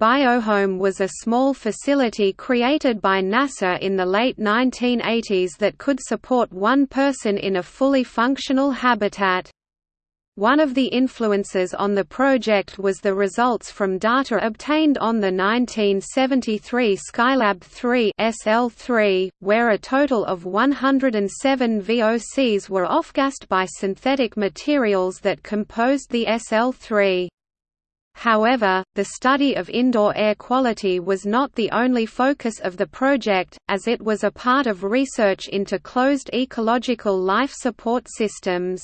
Biohome was a small facility created by NASA in the late 1980s that could support one person in a fully functional habitat. One of the influences on the project was the results from data obtained on the 1973 Skylab 3 SL3, where a total of 107 VOCs were off-gassed by synthetic materials that composed the SL3. However, the study of indoor air quality was not the only focus of the project, as it was a part of research into closed ecological life support systems.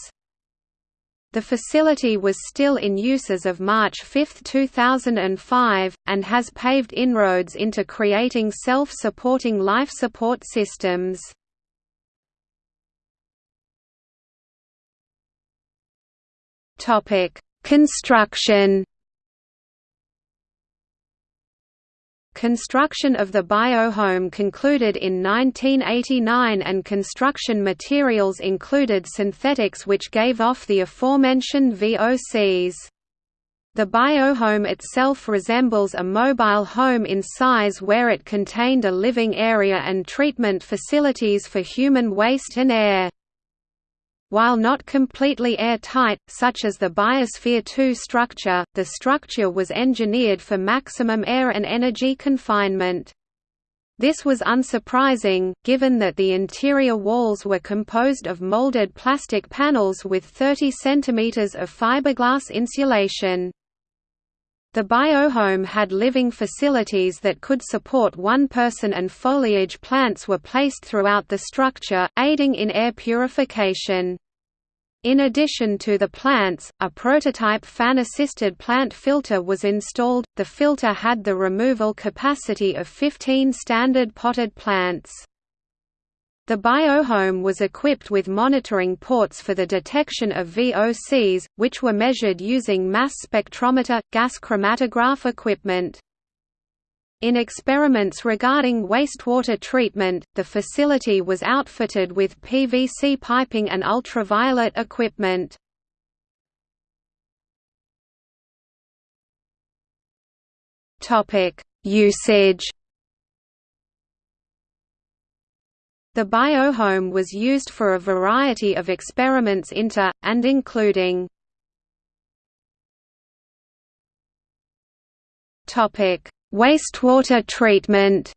The facility was still in use as of March 5, 2005, and has paved inroads into creating self-supporting life support systems. Construction Construction of the biohome concluded in 1989 and construction materials included synthetics which gave off the aforementioned VOCs. The biohome itself resembles a mobile home in size where it contained a living area and treatment facilities for human waste and air. While not completely airtight, such as the Biosphere 2 structure, the structure was engineered for maximum air and energy confinement. This was unsurprising, given that the interior walls were composed of molded plastic panels with 30 cm of fiberglass insulation. The biohome had living facilities that could support one person and foliage plants were placed throughout the structure, aiding in air purification. In addition to the plants, a prototype fan-assisted plant filter was installed. The filter had the removal capacity of 15 standard potted plants. The biohome was equipped with monitoring ports for the detection of VOCs, which were measured using mass spectrometer, gas chromatograph equipment. In experiments regarding wastewater treatment, the facility was outfitted with PVC piping and ultraviolet equipment. Usage The biohome was used for a variety of experiments into, and including Wastewater treatment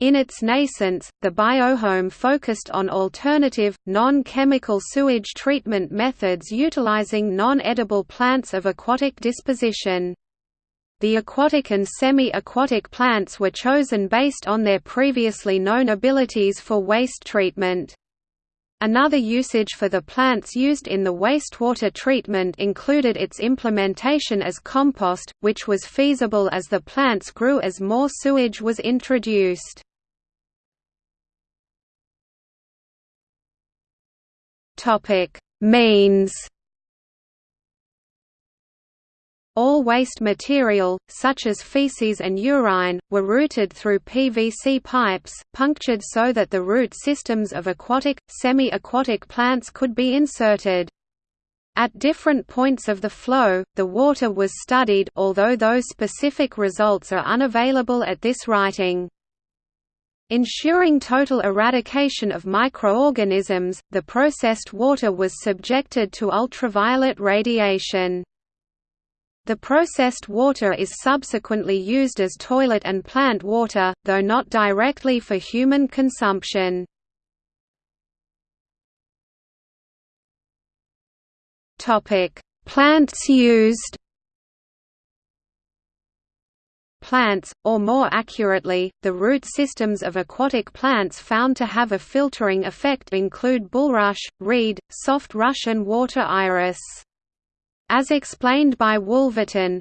In its nascence, the biohome focused on alternative, non-chemical sewage treatment methods utilizing non-edible plants of aquatic disposition. The aquatic and semi-aquatic plants were chosen based on their previously known abilities for waste treatment. Another usage for the plants used in the wastewater treatment included its implementation as compost, which was feasible as the plants grew as more sewage was introduced. Means all waste material, such as feces and urine, were routed through PVC pipes, punctured so that the root systems of aquatic, semi-aquatic plants could be inserted. At different points of the flow, the water was studied although those specific results are unavailable at this writing. Ensuring total eradication of microorganisms, the processed water was subjected to ultraviolet radiation. The processed water is subsequently used as toilet and plant water, though not directly for human consumption. Plants used Plants, or more accurately, the root systems of aquatic plants found to have a filtering effect include bulrush, reed, soft rush and water iris. As explained by Wolverton,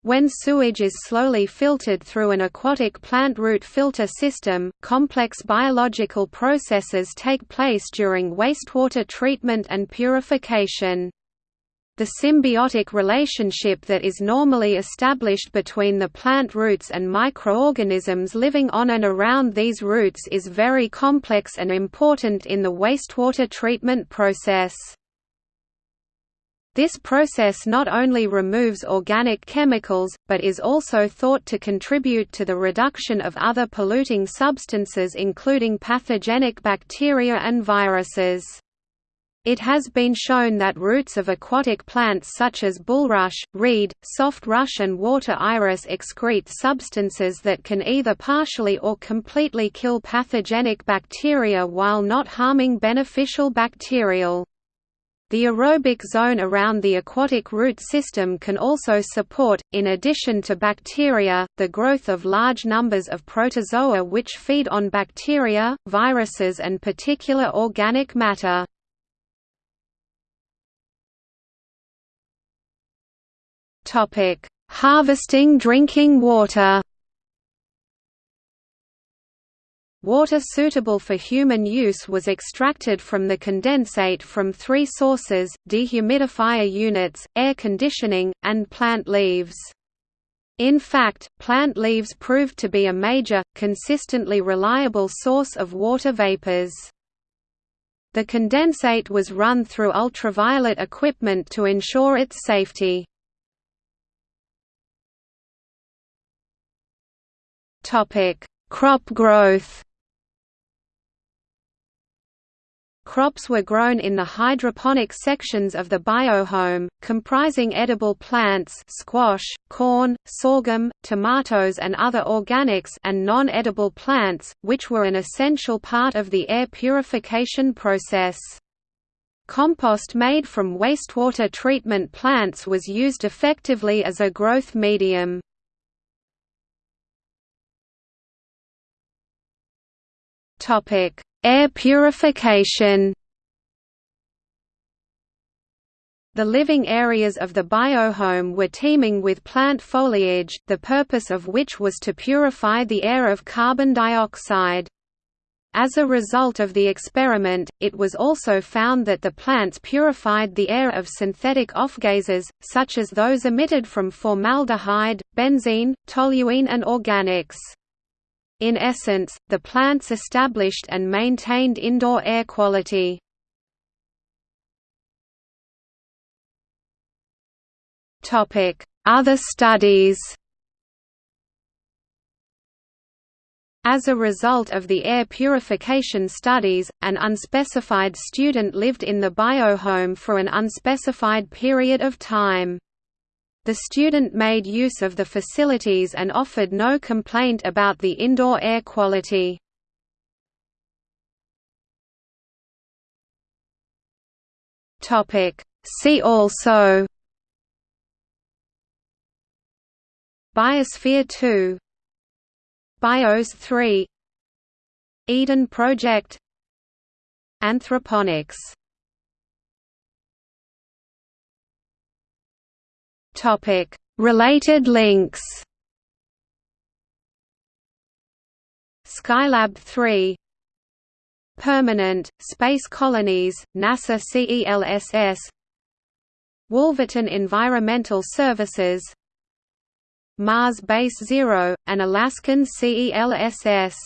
when sewage is slowly filtered through an aquatic plant root filter system, complex biological processes take place during wastewater treatment and purification. The symbiotic relationship that is normally established between the plant roots and microorganisms living on and around these roots is very complex and important in the wastewater treatment process. This process not only removes organic chemicals, but is also thought to contribute to the reduction of other polluting substances including pathogenic bacteria and viruses. It has been shown that roots of aquatic plants such as bulrush, reed, soft rush and water iris excrete substances that can either partially or completely kill pathogenic bacteria while not harming beneficial bacterial. The aerobic zone around the aquatic root system can also support, in addition to bacteria, the growth of large numbers of protozoa which feed on bacteria, viruses and particular organic matter. Harvesting drinking water Water suitable for human use was extracted from the condensate from three sources, dehumidifier units, air conditioning, and plant leaves. In fact, plant leaves proved to be a major, consistently reliable source of water vapors. The condensate was run through ultraviolet equipment to ensure its safety. Crop growth Crops were grown in the hydroponic sections of the biohome, comprising edible plants squash, corn, sorghum, tomatoes and other organics and non-edible plants, which were an essential part of the air purification process. Compost made from wastewater treatment plants was used effectively as a growth medium. Topic: Air purification The living areas of the biohome were teeming with plant foliage, the purpose of which was to purify the air of carbon dioxide. As a result of the experiment, it was also found that the plants purified the air of synthetic off-gases, such as those emitted from formaldehyde, benzene, toluene and organics. In essence, the plants established and maintained indoor air quality. Other studies As a result of the air purification studies, an unspecified student lived in the biohome for an unspecified period of time. The student made use of the facilities and offered no complaint about the indoor air quality. See also. Biosphere 2 BIOS 3 Eden Project. Anthroponics Topic: Related links. Skylab 3 Permanent, Space Colonies, NASA CELSS Wolverton Environmental Services. Mars Base Zero, an Alaskan CELSS